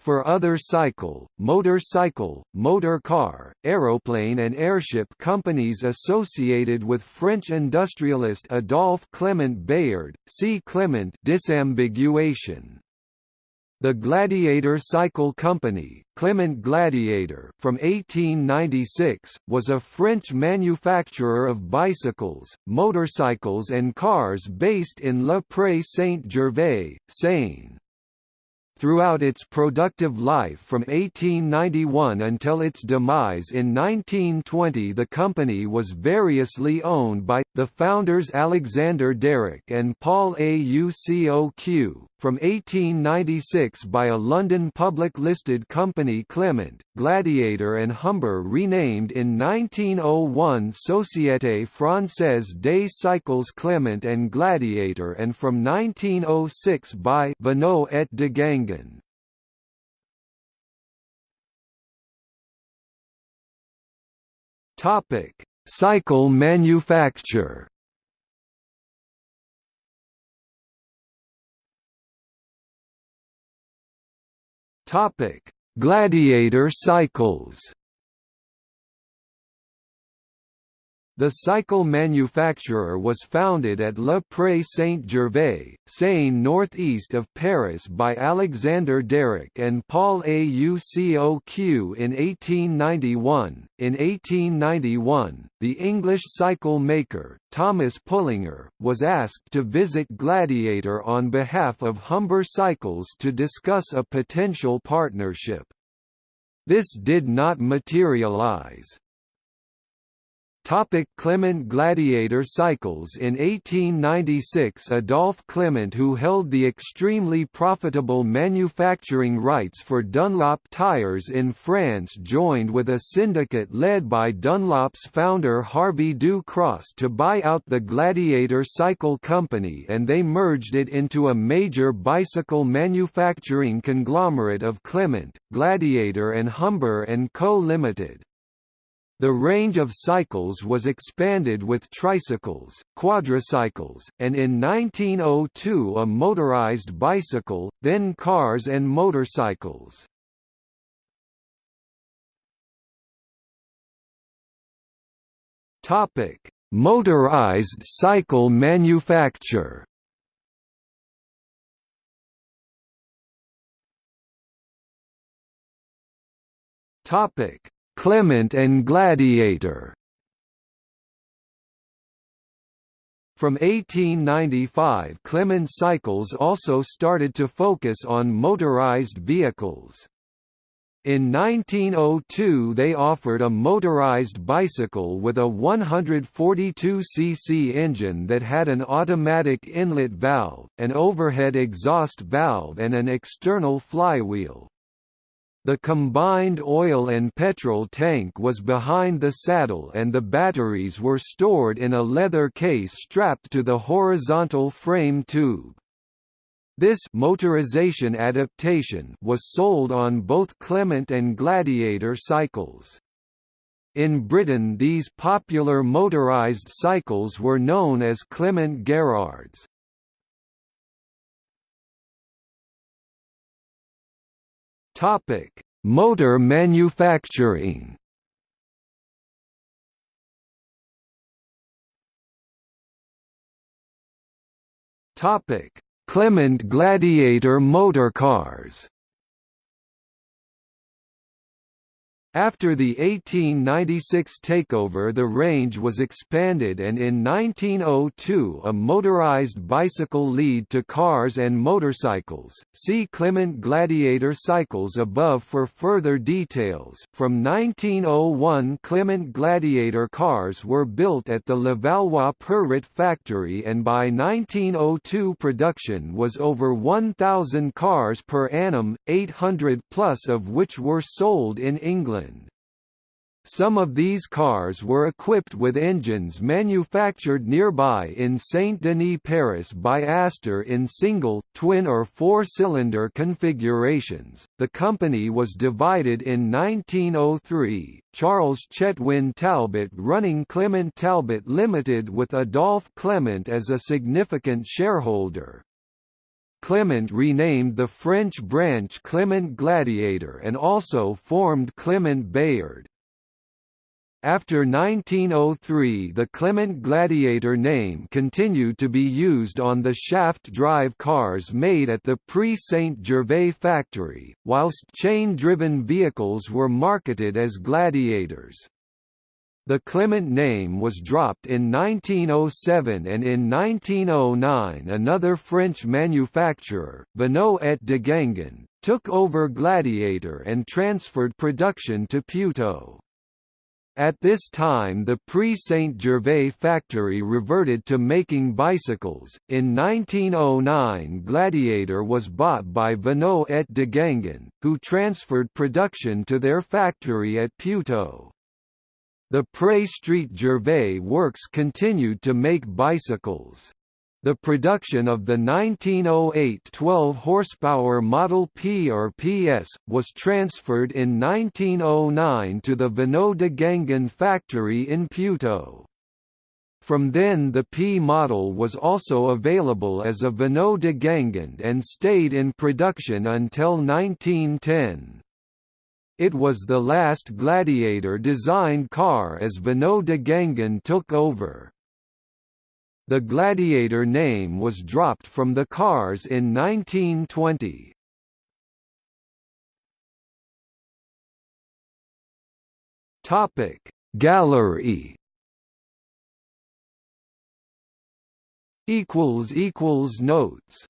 For other cycle, motorcycle, motor car, aeroplane and airship companies associated with French industrialist Adolphe Clement Bayard, see Clement disambiguation. The Gladiator Cycle Company Clement Gladiator from 1896, was a French manufacturer of bicycles, motorcycles and cars based in Le Pré Saint-Gervais, Seine. Throughout its productive life from 1891 until its demise in 1920 the company was variously owned by, the founders Alexandre Darracq and Paul Aucoc, from 1896 by a London public-listed company Clement, Gladiator and Humber renamed in 1901 Société Française des Cycles Clement and Gladiator and from 1906 by Vinot et Deguingand. Topic: Cycle manufacture. Gladiator cycles. The cycle manufacturer was founded at Le Pré Saint-Gervais, Seine northeast of Paris by Alexandre Darracq and Paul Aucoc in 1891. In 1891, the English cycle maker, Thomas Pullinger, was asked to visit Gladiator on behalf of Humber Cycles to discuss a potential partnership. This did not materialize. Topic Clement Gladiator cycles In 1896 Adolphe Clement who held the extremely profitable manufacturing rights for Dunlop tires in France joined with a syndicate led by Dunlop's founder Harvey Du Cros to buy out the Gladiator Cycle Company and they merged it into a major bicycle manufacturing conglomerate of Clement, Gladiator and Humber & Co. Limited. The range of cycles was expanded with tricycles, quadricycles, and in 1902 a motorized bicycle, then cars and motorcycles. Topic: Motorized cycle manufacture. Topic: Clement and Gladiator From 1895 Clement Cycles also started to focus on motorized vehicles. In 1902 they offered a motorized bicycle with a 142cc engine that had an automatic inlet valve, an overhead exhaust valve and an external flywheel. The combined oil and petrol tank was behind the saddle and the batteries were stored in a leather case strapped to the horizontal frame tube. This motorization adaptation was sold on both Clement and Gladiator cycles. In Britain these popular motorized cycles were known as Clement Garrards. Topic: Motor manufacturing. Topic: Clement Gladiator motorcars. After the 1896 takeover the range was expanded and in 1902 a motorized bicycle lead to cars and motorcycles. See Clement Gladiator cycles above for further details. From 1901 Clement Gladiator cars were built at the Levallois Perret factory and by 1902 production was over 1,000 cars per annum, 800 plus of which were sold in England. England. Some of these cars were equipped with engines manufactured nearby in Saint-Denis Paris by Aster in single, twin or four-cylinder configurations. The company was divided in 1903, Charles Chetwynd Talbot running Clement Talbot Limited with Adolphe Clement as a significant shareholder. Clement renamed the French branch Clement Gladiator and also formed Clement Bayard. After 1903 the Clement Gladiator name continued to be used on the shaft-drive cars made at the pre-Saint-Gervais factory, whilst chain-driven vehicles were marketed as Gladiators. The Clement name was dropped in 1907 and in 1909 another French manufacturer, Vinot et de Deguingand, took over Gladiator and transferred production to Puteaux. At this time the pre Saint Gervais factory reverted to making bicycles. In 1909 Gladiator was bought by Vinot et de Deguingand, who transferred production to their factory at Puteaux. The Pré Street Gervais works continued to make bicycles. The production of the 1908 12-horsepower Model P or PS, was transferred in 1909 to the Vinot de Gangen factory in Puteaux. From then the P model was also available as a Vinot de Gangen and stayed in production until 1910. It was the last Gladiator-designed car as Vinot de Gangen took over. The Gladiator name was dropped from the cars in 1920. Topic Gallery equals equals notes